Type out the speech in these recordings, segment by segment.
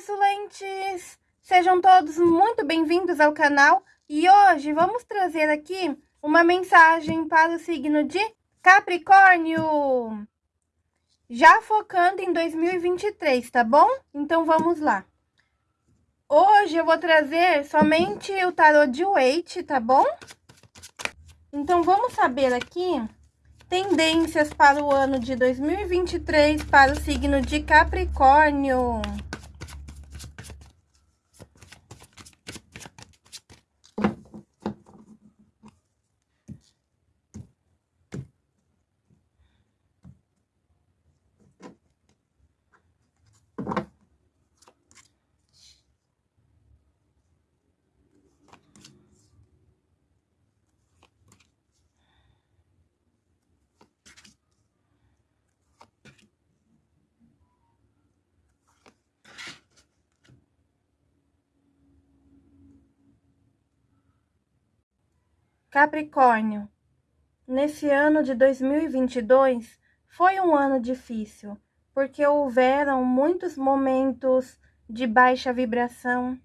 consulentes! Sejam todos muito bem-vindos ao canal e hoje vamos trazer aqui uma mensagem para o signo de Capricórnio. Já focando em 2023, tá bom? Então vamos lá. Hoje eu vou trazer somente o tarot de Waite, tá bom? Então vamos saber aqui tendências para o ano de 2023 para o signo de Capricórnio. Capricórnio, nesse ano de 2022 foi um ano difícil, porque houveram muitos momentos de baixa vibração,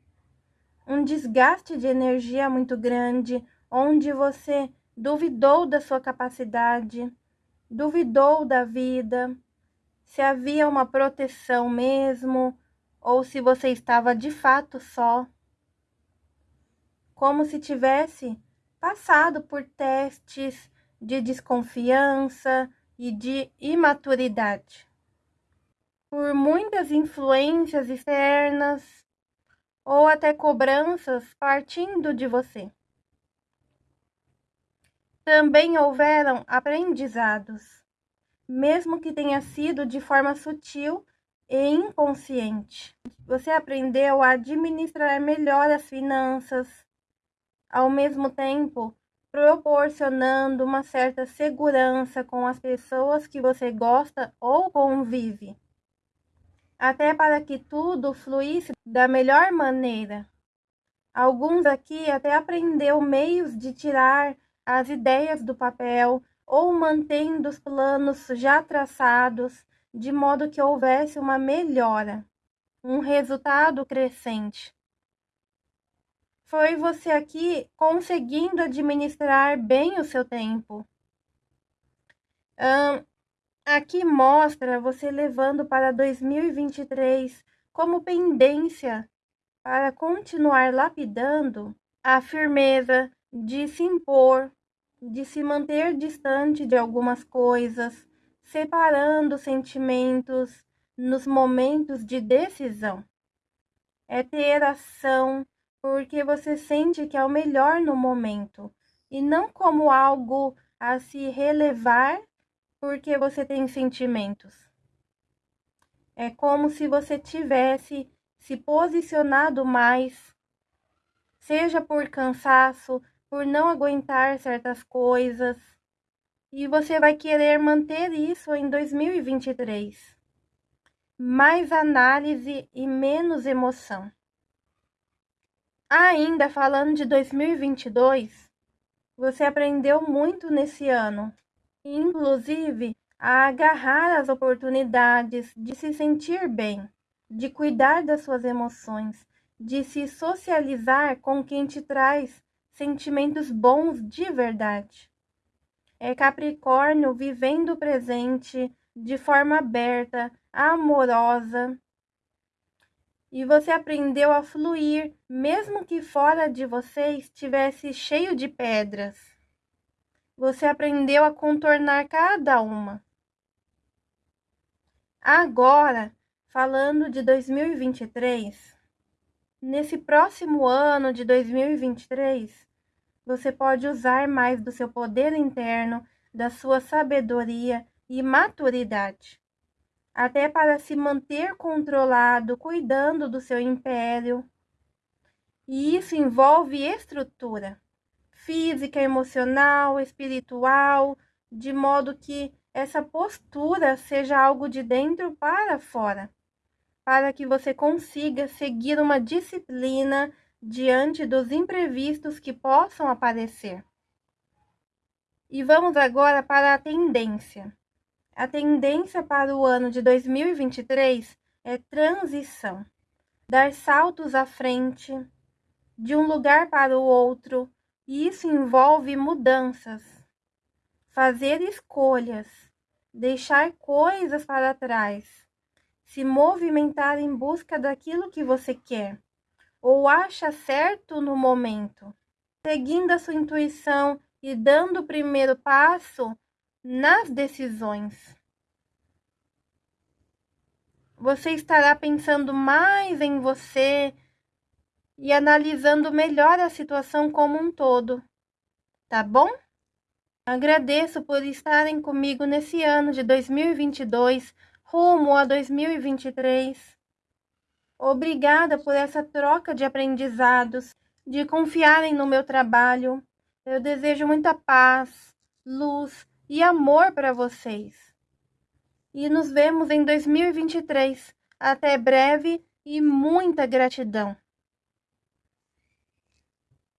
um desgaste de energia muito grande, onde você duvidou da sua capacidade, duvidou da vida, se havia uma proteção mesmo, ou se você estava de fato só, como se tivesse passado por testes de desconfiança e de imaturidade, por muitas influências externas ou até cobranças partindo de você. Também houveram aprendizados, mesmo que tenha sido de forma sutil e inconsciente. Você aprendeu a administrar melhor as finanças, ao mesmo tempo proporcionando uma certa segurança com as pessoas que você gosta ou convive, até para que tudo fluísse da melhor maneira. Alguns aqui até aprendeu meios de tirar as ideias do papel ou mantendo os planos já traçados, de modo que houvesse uma melhora, um resultado crescente foi você aqui conseguindo administrar bem o seu tempo. Um, aqui mostra você levando para 2023 como pendência para continuar lapidando a firmeza de se impor, de se manter distante de algumas coisas, separando sentimentos nos momentos de decisão. É ter ação porque você sente que é o melhor no momento e não como algo a se relevar porque você tem sentimentos. É como se você tivesse se posicionado mais, seja por cansaço, por não aguentar certas coisas, e você vai querer manter isso em 2023. Mais análise e menos emoção. Ainda falando de 2022, você aprendeu muito nesse ano, inclusive a agarrar as oportunidades de se sentir bem, de cuidar das suas emoções, de se socializar com quem te traz sentimentos bons de verdade. É Capricórnio vivendo o presente de forma aberta, amorosa, e você aprendeu a fluir, mesmo que fora de você estivesse cheio de pedras. Você aprendeu a contornar cada uma. Agora, falando de 2023, nesse próximo ano de 2023, você pode usar mais do seu poder interno, da sua sabedoria e maturidade até para se manter controlado, cuidando do seu império. E isso envolve estrutura física, emocional, espiritual, de modo que essa postura seja algo de dentro para fora, para que você consiga seguir uma disciplina diante dos imprevistos que possam aparecer. E vamos agora para a tendência. A tendência para o ano de 2023 é transição. dar saltos à frente, de um lugar para o outro, e isso envolve mudanças, fazer escolhas, deixar coisas para trás, se movimentar em busca daquilo que você quer ou acha certo no momento, seguindo a sua intuição e dando o primeiro passo nas decisões. Você estará pensando mais em você e analisando melhor a situação como um todo, tá bom? Agradeço por estarem comigo nesse ano de 2022, rumo a 2023. Obrigada por essa troca de aprendizados, de confiarem no meu trabalho. Eu desejo muita paz, luz e amor para vocês. E nos vemos em 2023. Até breve e muita gratidão.